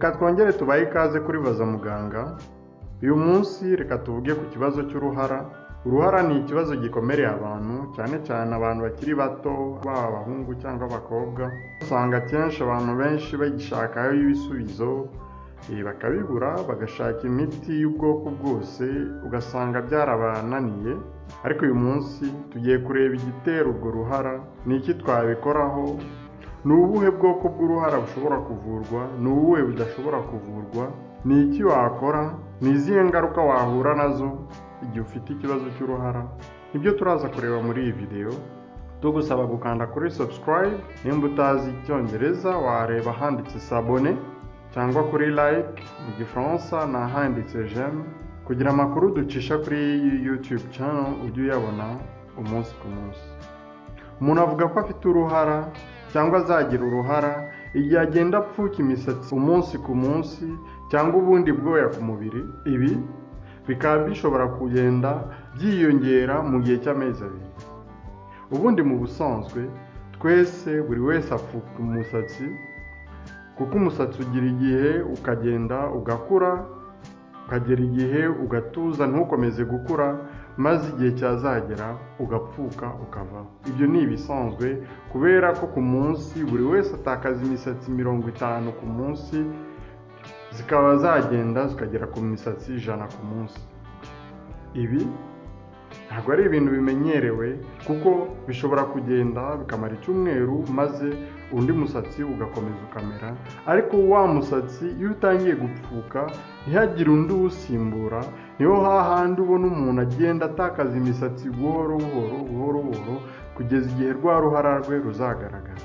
reka twongere tubahe ikaze kuri baza muganga. Uyu munsi reka tuvuge ku kibazo cy'uruhara. Uruhara ni ikibazo gikomereye abantu cyane cyane abantu bakiri bato baba abahungu cyangwa abakobwa. Usanga akenshi abantu benshi bagishakaho ibisubizo eh, bakabibura bagashaka imiti y'ubwoko bwose ugasanga byarabananiye. Ariko uyu munsi tugiye kureba igitera urwo ruhara. Ni iki twabikoraho? Ni ubuhe bwoko bw'uruhara bushobora kuvurwa? Ni ubuhe budashobora kuvurwa? Ni iki wakora? Ni izihe ngaruka wahura na zo igihe ufite ikibazo cy'uruhara? Nibyo turaza kureba muri iyi videwo tugusaba gukanda kuri subscribe nimba utazi icyongereza wareba ahanditse sabone cyangwa kuri like mu gifaransa ni ahanditse jeme kugira amakuru ducisha kuri youtube channel ujye uyabona umunsi ku munsi. Umuntu avuga ko afite uruhara cyangwa azagira uruhara igihe agenda apfuka imisatsi umunsi ku munsi cyangwa ubundi bwoya ku mubiri ibi bikaba bishobora kugenda byiyongera mu gihe cy'amezi abiri. Ubundi mu busanzwe twese buri wese apfuka umusatsi kuko umusatsi ugira igihe ukagenda ugakura ukagera igihe ugatuza ntukomeze gukura maze igihe cyazagera ugapfuka ukavaho. Ibyo ni ibisanzwe kubera ko ku munsi buri wese atakaza imisatsi mirongo itanu ku munsi zikaba zagenda zikagera ku misatsi ijana ku munsi. Ibi ntabwo ari ibintu bimenyerewe kuko bishobora kugenda bikamara icyumweru maze undi musatsi ugakomeza ukamera. Ariko wa musatsi iyo utangiye gupfuka ntihagire undi uwusimbura ni ho hahandi ubona umuntu agenda atakaza imisatsi buhoro buhoro buhoro buhoro kugeza igihe rwa ruhara rwe ruzagaragara.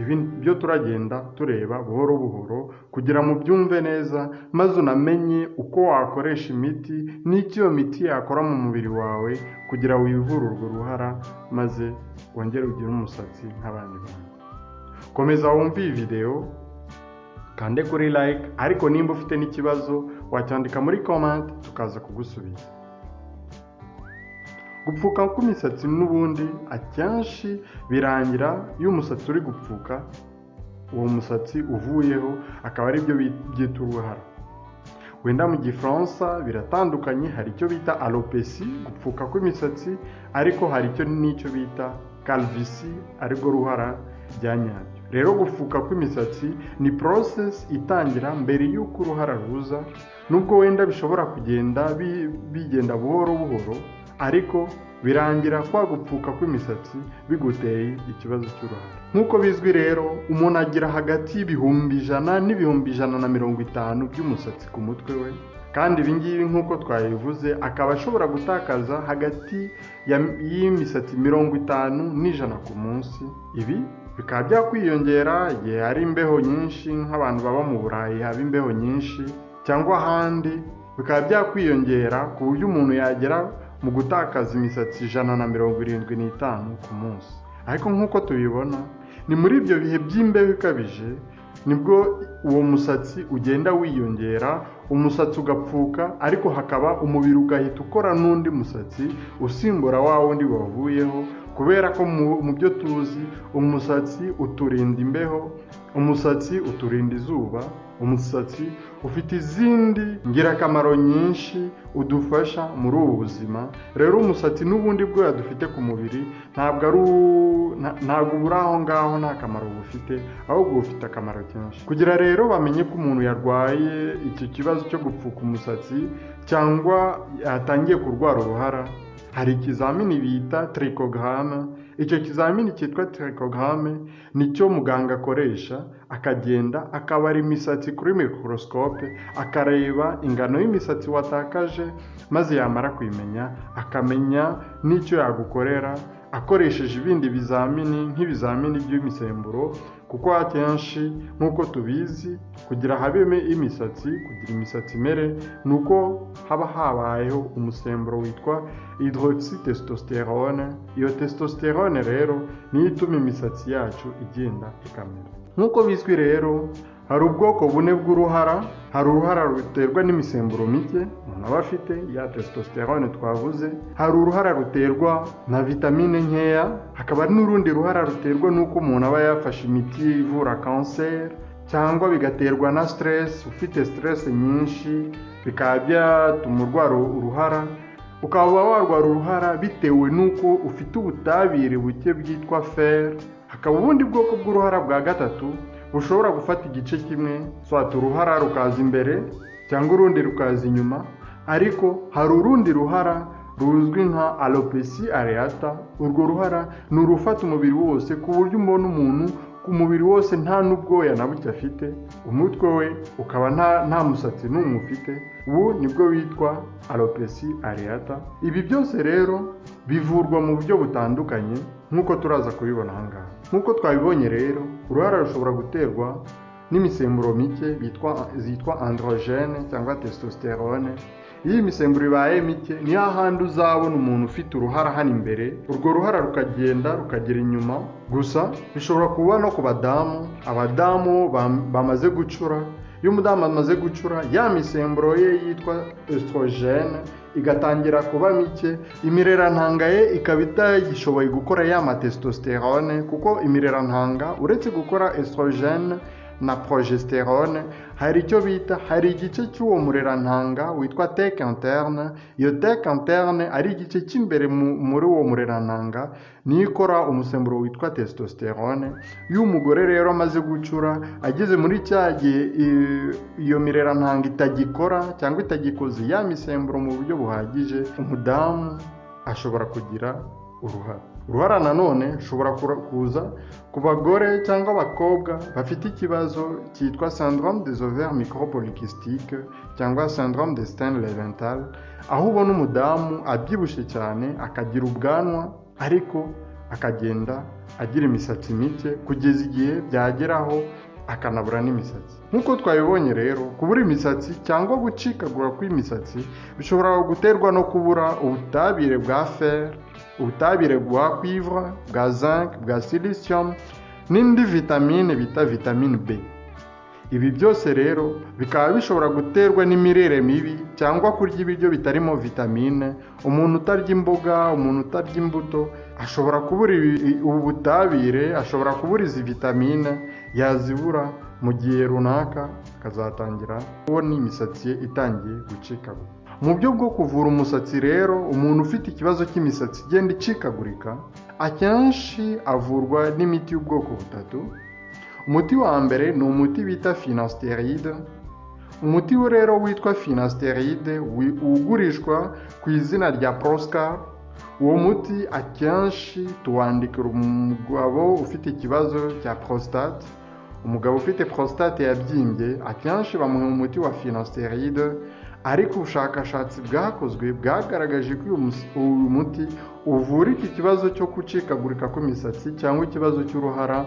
Ibi byo turagenda tureba buhoro buhoro kugira ngo byumve neza maze unamenye uko wakoresha imiti n'icyo iyo miti yakora mu mubiri wawe kugira wivure urwo ruhara maze wongere ugire umusatsi nk'abandi bantu. Komeza wumve iyi videwo kande kuri like ariko nimba ufite n'ikibazo wacyandika muri comment tukaza kugusubiza. Gupfuka kw'imisatsi n'ubundi akenshi birangira iyo umusatsi uri gupfuka uwo musatsi uvuyeho akaba ari byo byita uruhara. Wenda mu gifaransa biratandukanye hari icyo bita alopesi gupfuka kw'imisatsi ariko hari icyo n'icyo bita calvisi arirwo ruhara rya nyaryo rero gupfuka kw'imisatsi ni process itangira mbere y'uko uruhara ruza nubwo wenda bishobora kugenda bigenda buhoro buhoro ariko birangira kwa gupfuka kw'imisatsi biguteye ikibazo cy'uruhara. Nk'uko bizwi rero umuntu agira hagati y'ibihumbi ijana n'ibihumbi ijana na mirongo itanu by'umusatsi ku mutwe we kandi ibi ngibi nk'uko twabivuze akaba ashobora gutakaza hagati y'imisatsi mirongo itanu n'ijana ku munsi. Ibi bikaba byakwiyongera igihe hari imbeho nyinshi nk'abantu baba mu burayi haba imbeho nyinshi cyangwa ahandi. Bikaba byakwiyongera ku buryo umuntu yagera mu gutakaza imisatsi ijana na mirongo irindwi n'itanu ku munsi. Ariko nk'uko tubibona ni muri ibyo bihe by'imbeho ikabije ni bwo uwo musatsi ugenda wiyongera umusatsi ugapfuka ariko hakaba umubiri ugahita ukora n'undi musatsi usimbura wa wundi wavuyeho kubera ko mu byo tuzi umusatsi uturinda imbeho umusatsi uturinda izuba umusatsi ufite izindi ngirakamaro nyinshi udufasha muri ubu buzima. Rero umusatsi n'ubundi bwoya dufite ku mubiri ntabwo ari ntabwo buri aho ngaho nta kamaro bufite ahubwo bufite akamaro kenshi. Kugira rero bamenye ko umuntu yarwaye icyo kibazo cyo gupfuka umusatsi cyangwa yatangiye kurwara uruhara hari ikizamini bita trikogame icyo kizamini cyitwa trikogame ni cyo muganga akoresha akagenda akabara imisatsi kuri mikorosikope akareba ingano y'imisatsi watakaje maze yamara kuyimenya akamenya n'icyo yagukorera akoresheje ibindi bizamini nk'ibizamini by'imisemburo kuko akenshi nk'uko tubizi kugira habemo imisatsi kugira imisatsi imere ni uko haba habayeho umusemburo witwa hydroxytestosterone. Iyo testosterone rero niyo ituma imisatsi yacu igenda ikamera. Nk'uko bizwi rero hari ubwoko bune bw'uruhara hari uruhara ruterwa n'imisemburo mike umuntu aba afite ya testosterone twavuze hari uruhara ruterwa na vitamine nkeya hakaba n'urundi ruhara ruterwa n'uko umuntu aba yafashe imiti ivura kanseri cyangwa bigaterwa na stress ufite stress nyinshi bikaba byatuma urwara uruhara ukaba warwara uruhara bitewe n'uko ufite ubutabire buke bwitwa fer hakaba ubundi bwoko bw'uruhara bwa gatatu bushobora gufata igice kimwe swata uruhara rukaza imbere cyangwa urundi rukaza inyuma ariko hari urundi ruhara ruzwi nka alopecia areata. Urwo ruhara ni urufata umubiri wose ku buryo umbona umuntu ku mubiri wose nta n'ubwoya na buke afite umutwe we ukaba nta musatsi n'umwe ufite. Ubu ni bwo witwa alopecia areata. Ibi byose rero bivurwa mu buryo butandukanye nk'uko turaza kubibona aha ngaha. Nk'uko twabibonye rero uruhara rushobora guterwa n'imisemburo mike zitwa androgene cyangwa testosterone. Iyo imisemburo ibaye mike ni hahandi uzabona umuntu ufite uruhara hano imbere. Urwo ruhara rukagenda rukagera inyuma. Gusa bishobora kuba no ku badamu. Abadamu bam- bamaze gucura. Iyo umudamu amaze gucura ya misemburo ye yitwa estrogene igatangira kuba mike. Imirerantanga ye ikaba itagishoboye gukora ya matestosterone kuko imirerantanga uretse gukora estrogene na progesterone hari icyo bita hari igice cy'uwo murerantanga witwa teke interne. Iyo teke interne ari igice cy'imbere mu- muri uwo murerantanga niyo ikora umusemburo witwa testosterone. Iyo umugore rero amaze gucura ageze muri cya gihe iyo mirerantanga itagikora cyangwa itagikoze ya misemburo mu buryo buhagije umudamu ashobora kugira uruhara uruhara nanone rushobora kura- kuza ku bagore cyangwa abakobwa bafite ikibazo cyitwa syndrome des ovaires micropolykystiques cyangwa syndrome de Stein Leventhal aho ubona umudamu abyibushye cyane akagira ubwanwa ariko akagenda agira imisatsi mike kugeza igihe byageraho akanabura n'imisatsi. Nk'uko twabibonye rero kubura imisatsi cyangwa gucikagura kw'imisatsi bishobora guterwa no kubura ubutabire bwa fer. Ubutabire bwa cuivre bwa zinc bwa silicium n'indi vitamine bita vitamine B. Ibi byose rero bikaba bishobora guterwa n'imirire mibi cyangwa kurya ibiryo bitarimo vitamine. Umuntu utarya imboga umuntu utarya imbuto ashobora kubura ubu butabire ashobora kubura izi vitamine yazibura mu gihe runaka akazatangira kubona imisatsi ye itangiye gucikagura mu buryo bwo kuvura umusatsi rero umuntu ufite ikibazo cy'imisatsi igenda icikagurika akenshi avurwa n'imiti y'ubwoko butatu. Umuti wa mbere ni umuti bita finasteride. Umuti we rero witwa finasteride ugurishwa ku izina rya proscar. Uwo muti akenshi tuwandikira umugabo ufite ikibazo cya prostate. Umugabo ufite prostate yabyimbye akenshi bamuha umuti wa finasteride ariko ubushakashatsi bwakozwe bwagaragaje ko uyu muti uvura iki kibazo cyo gucikagurika kw'imisatsi cyangwa ikibazo cy'uruhara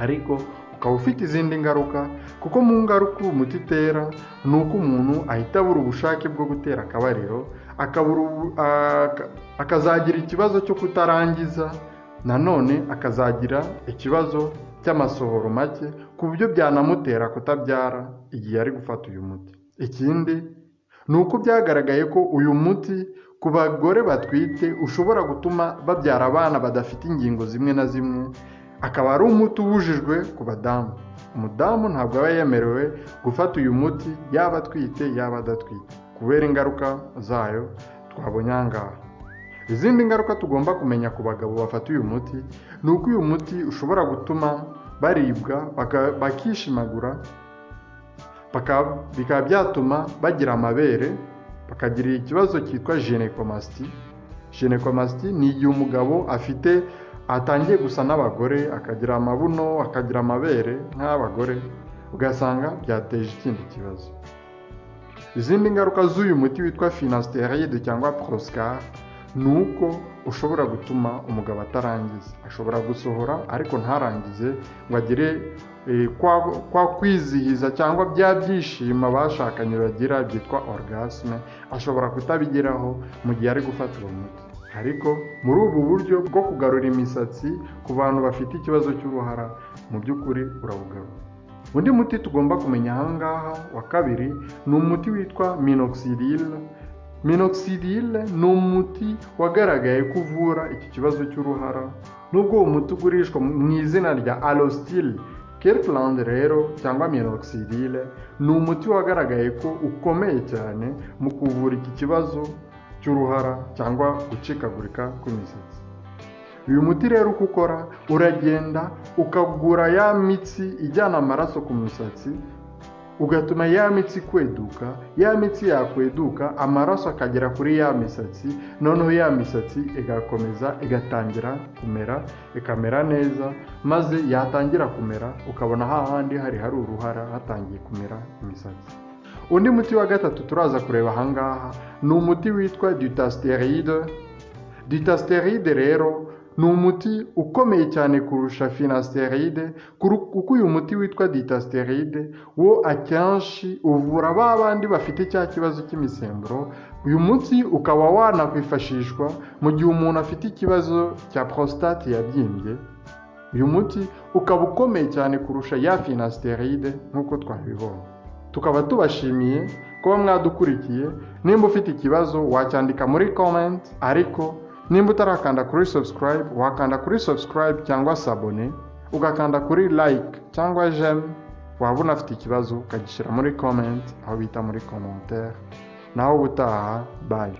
ariko ukaba ufite izindi ngaruka kuko mu ngaruka uwo muti utera ni uko umuntu ahita abura ubushake bwo gutera akabariro akazagira ikibazo cyo kutarangiza nanone akazagira ikibazo cy'amasohoro make ku buryo byanamutera kutabyara igihe ari gufata uyu muti. Ikindi ni uko byagaragaye ko uyu muti ku bagore batwite ushobora gutuma babyara abana badafite ingingo zimwe na zimwe akaba ari umuti ubujijwe ku badamu. Umudamu ntabwo aba yemerewe gufata uyu muti yaba atwite yaba adatwite. Kubera ingaruka zayo twabonye aha ngaha. Izindi ngaruka tugomba kumenya ku bagabo bafata uyu muti ni uko uyu muti ushobora gutuma baribwa bakishimagura bikaba byatuma bagira amabere bakagira ikibazo cyitwa ginekomasti ginekomasti ni igihe umugabo afite atangiye gusa n'abagore akagira amabuno akagira amabere nk'abagore ugasanga byateje ikindi kibazo. Izindi ngaruka z'uyu muti witwa finasteride cyangwa proscar ni uko ushobora gutuma umugabo atarangiza. Ashobora gusohora ariko ntarangize. Ngo agire eh, kwa, kwizihiza cyangwa bya byishimo abashakanye bagira byitwa orgasme ashobora kutabigeraho mu gihe ari gufata uwo muti. Ariko muri ubu buryo bwo kugarura imisatsi ku bantu bafite ikibazo cy'uruhara mu by'ukuri urawugarura. Undi muti tugomba kumenya aha ngaha wa kabiri ni umuti witwa minoxidil. Minoxidil ni umuti wagaragaye ko uvura iki kibazo cy'uruhara nubwo uwo muti ugurishwa mu izina rya alostil Kirkland rero cyangwa minoxidil ni umuti wagaragaye ko ukomeye cyane mu kuvura iki kibazo cy'uruhara cyangwa gucikagurika kw'imisatsi. Uyu muti rero uko ukora uragenda ukagura ya mitsi ijyana amaraso ku musatsi ugatuma ya mitsi kweduka ya mitsi yakweduka amaraso akagera kuri ya misatsi noneho ya misatsi igakomeza igatangira kumera ikamera neza maze yatangira kumera ukabona hahandi hari hari uruhara hatangiye kumera imisatsi. Undi muti wa gatatu turaza kureba ahangaha ni umuti witwa dutasteride. Dutasteride rero ni umuti ukomeye cyane kurusha finasteride kuko uyu muti witwa ditasteride wo akenshi uvura ba bandi bafite cya kibazo cy'imisemburo. Uyu muti ukaba wanakwifashishwa mu gihe umuntu afite ikibazo cya prostate yabyimbye. Uyu muti ukaba ukomeye cyane kurusha ya finasteride nk'uko twabibonye. Tukaba tubashimiye kuba mwadukurikiye. Nimba ufite ikibazo wacyandika muri comment ariko nimba utarakanda kuri subscribe wakanda kuri subscribe cyangwa sabone ugakanda kuri like cyangwa j'aime waba unafite ikibazo ukagishyira muri comment aho bita muri commentaire. Naho ubutaha bye.